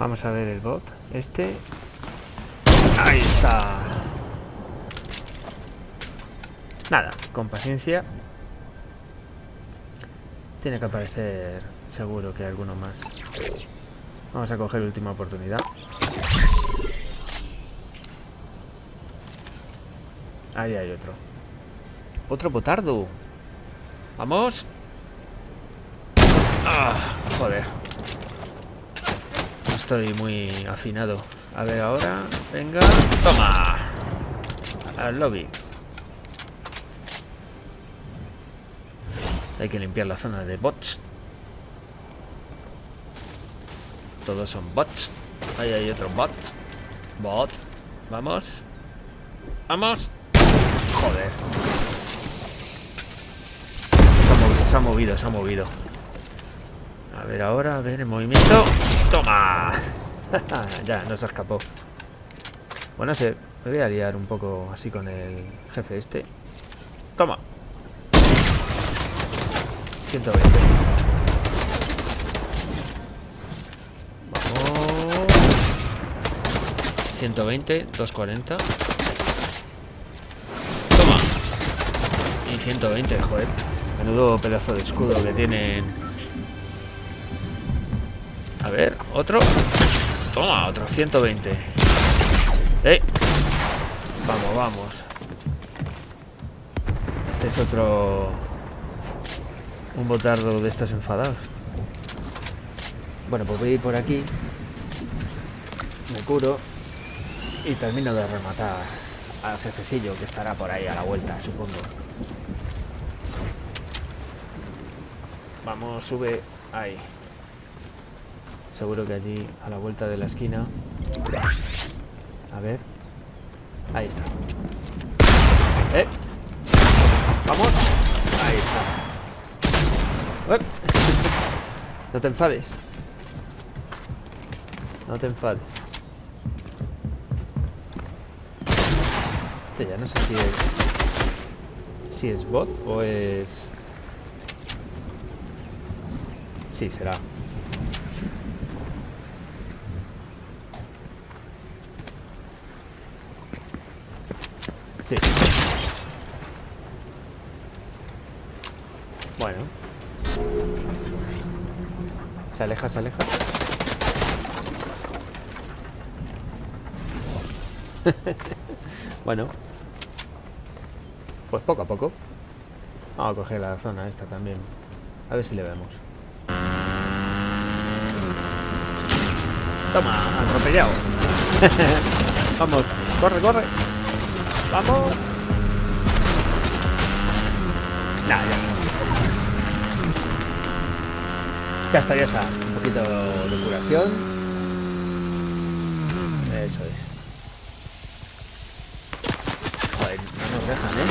Vamos a ver el bot. Este. Ahí está. Nada, con paciencia. Tiene que aparecer seguro que hay alguno más. Vamos a coger última oportunidad. Ahí hay otro. Otro botardo. Vamos. Ah, joder. Estoy muy afinado. A ver ahora. Venga. Toma. Al lobby. Hay que limpiar la zona de bots. Todos son bots. Ahí hay otro bot. Bot. Vamos. Vamos. Joder. Se ha movido, se ha movido. A ver ahora, a ver el movimiento. ¡Toma! ya, no se escapó. Bueno, se, me voy a liar un poco así con el jefe este. Toma. 120. Vamos. 120, 240. Toma. Y 120, joder. Menudo pedazo de escudo que tienen. A ver, otro. Toma, otro 120. ¡Eh! Vamos, vamos. Este es otro un botardo de estos enfadados. Bueno, pues voy a ir por aquí. Me curo. Y termino de rematar al jefecillo que estará por ahí a la vuelta, supongo. Vamos, sube ahí. Seguro que allí a la vuelta de la esquina. A ver. Ahí está. ¿Eh? Vamos. Ahí está. No te enfades. No te enfades. Este ya no sé si es... Si es bot o es... Sí, será. Bueno. Se aleja, se aleja. bueno. Pues poco a poco. Vamos a coger la zona esta también. A ver si le vemos. Toma, atropellado. Vamos, corre, corre. Vamos. Nah, ya. Ya está, ya está. Un poquito de curación. Eso es. Joder, no nos dejan, ¿eh?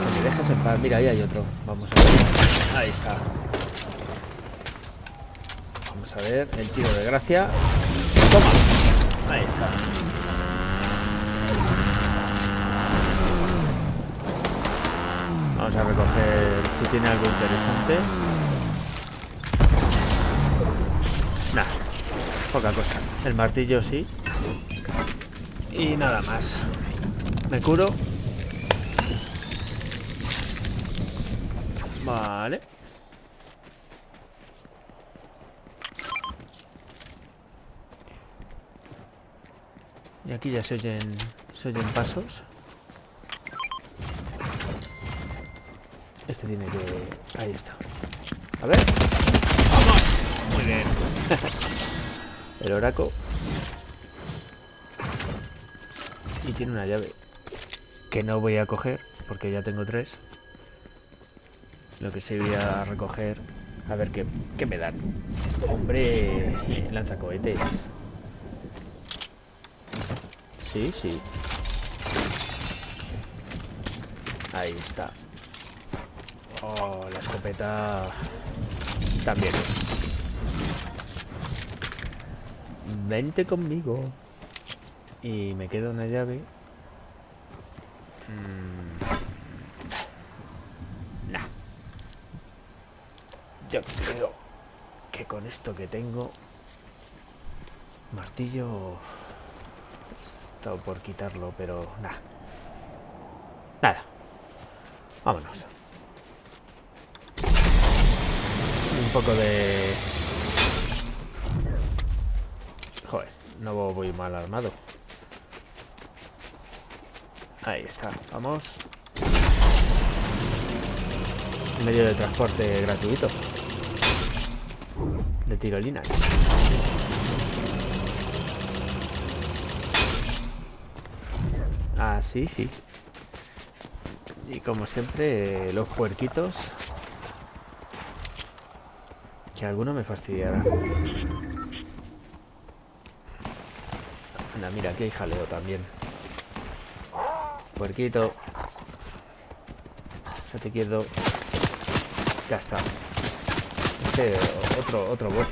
Que me dejes en paz. Mira, ahí hay otro. Vamos a ver. Ahí está. Vamos a ver. El tiro de gracia. Toma. Ahí está. Vamos a recoger si tiene algo interesante. Nada, poca cosa. El martillo sí. Y nada más. Me curo. Vale. Y aquí ya se oyen, se oyen pasos. Este tiene que... Ahí está. A ver. ¡Vamos! Muy bien. El oraco. Y tiene una llave. Que no voy a coger, porque ya tengo tres. Lo que sí voy a recoger... A ver qué, qué me dan. Hombre, lanzacohetes. Sí, sí. Ahí está. Oh, la escopeta también. Vente conmigo. Y me queda una llave. Mm. Nah. Yo creo Que con esto que tengo... Martillo... Por quitarlo, pero nada. Nada. Vámonos. Un poco de... Joder, no voy mal armado. Ahí está, vamos. Medio de transporte gratuito. De tirolinas. Ah, sí. Y como siempre, los puerquitos. Que alguno me fastidiará. Anda, mira, aquí hay jaleo también. Puerquito. Ya te quedo. Ya está. Este otro, otro bot.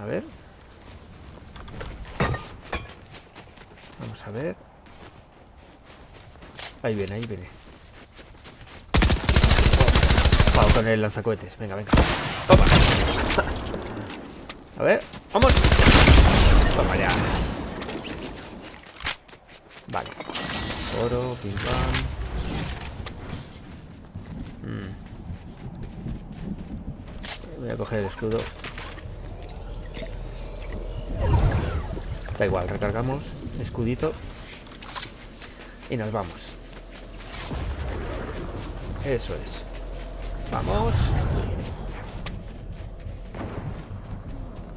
A ver. Vamos a ver. Ahí viene, ahí viene. Vamos con el lanzacohetes. Venga, venga. Toma. A ver, vamos. Toma ya. Vale. Oro, pim pam. Mm. Voy a coger el escudo. Da igual, recargamos. Escudito. Y nos vamos. Eso es. Vamos.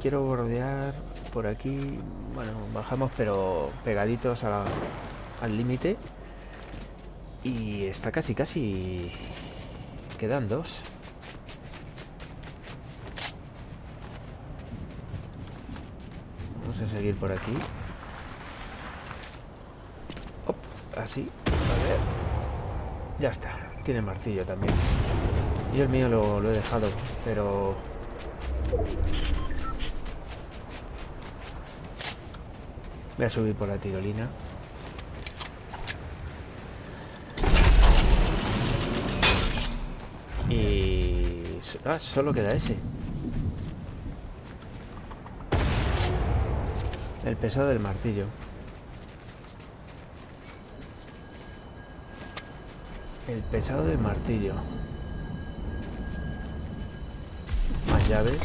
Quiero bordear por aquí. Bueno, bajamos pero pegaditos al límite. Y está casi, casi... Quedan dos. Vamos a seguir por aquí. así. A ver. Ya está. Tiene martillo también. Y el mío lo, he dejado, pero... Voy a subir por la tirolina. Y... Ah, solo queda ese. El peso del martillo. El pesado del martillo. Más llaves.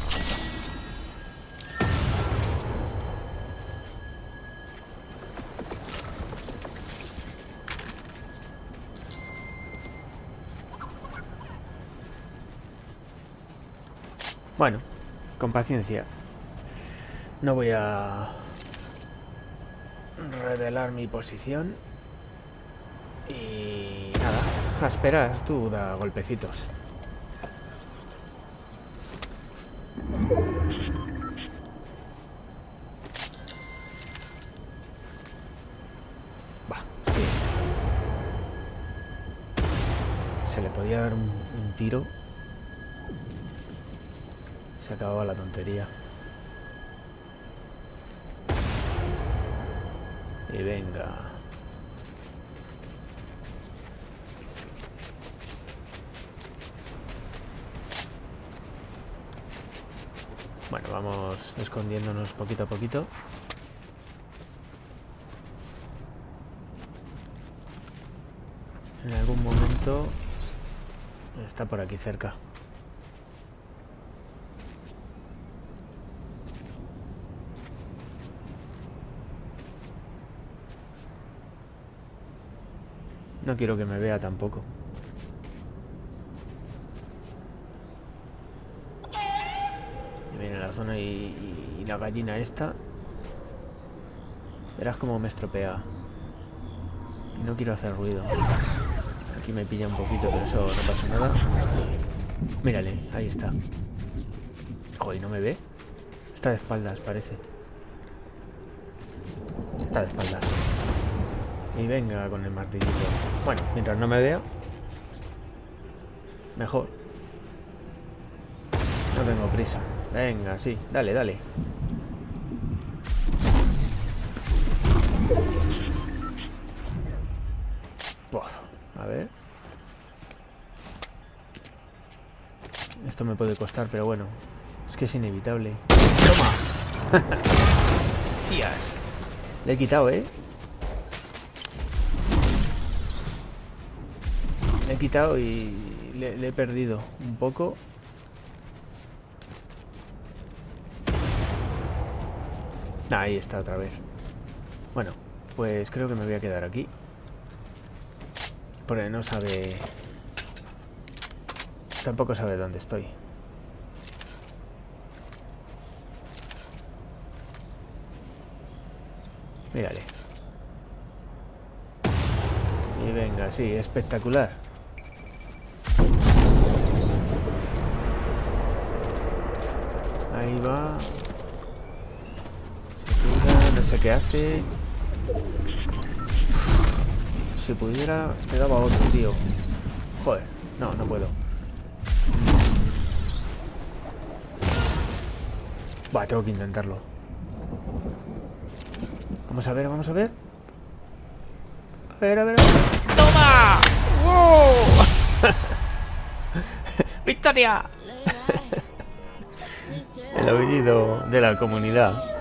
Bueno, con paciencia. No voy a revelar mi posición. Esperar, tú da golpecitos. Va, Se le podía dar un tiro. Se acababa la tontería. Bueno, vamos escondiéndonos poquito a poquito. En algún momento está por aquí cerca. No quiero que me vea tampoco. Y, la gallina esta. Verás cómo me estropea. Y no quiero hacer ruido. Aquí me pilla un poquito, pero eso no pasa nada. Mírale, ahí está. Joder, ¿no me ve? Está de espaldas, parece. Está de espaldas. Y venga con el martillito. Bueno, mientras no me vea, mejor. No tengo prisa. Venga, sí, dale, dale. a ver. Esto me puede costar, pero bueno. Es que es inevitable. ¡Toma! ¡Tías! Le he quitado, ¿eh? Le he quitado y le, le he perdido un poco. Ahí está otra vez. Bueno, pues creo que me voy a quedar aquí. Porque no sabe... Tampoco sabe dónde estoy. Mírale. Y venga, sí, espectacular. Ahí va. Sé qué hace. Si pudiera, te daba otro, tío. Joder, no, no puedo. Va, tengo que intentarlo. Vamos a ver, vamos a ver. A ver, a ver, a ver. ¡Toma! ¡Wow! ¡Victoria! El aullido de la comunidad.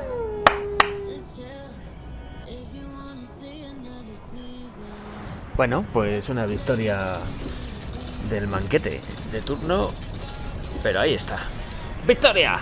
Bueno, pues una victoria del manquete de turno. Pero ahí está. ¡Victoria!